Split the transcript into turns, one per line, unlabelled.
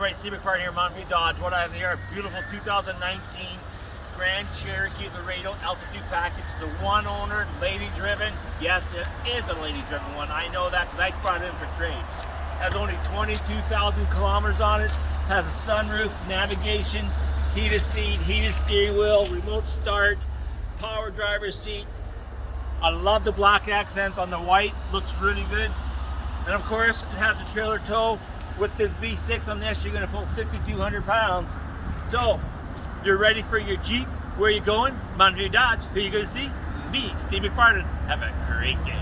everybody? Steve McFarland here, Mountain View Dodge. What I have here, beautiful 2019 Grand Cherokee Laredo Altitude Package. The one owner, lady driven. Yes, it is a lady driven one. I know that because I brought it in for trade. Has only 22,000 kilometers on it. Has a sunroof, navigation, heated seat, heated steering wheel, remote start, power driver's seat. I love the black accents on the white. Looks really good. And of course, it has a trailer tow. With this V6 on this, you're gonna pull 6,200 pounds. So, you're ready for your Jeep. Where are you going? Mountain Dodge. Who you gonna see? Me, Steve McFarland. Have a great day.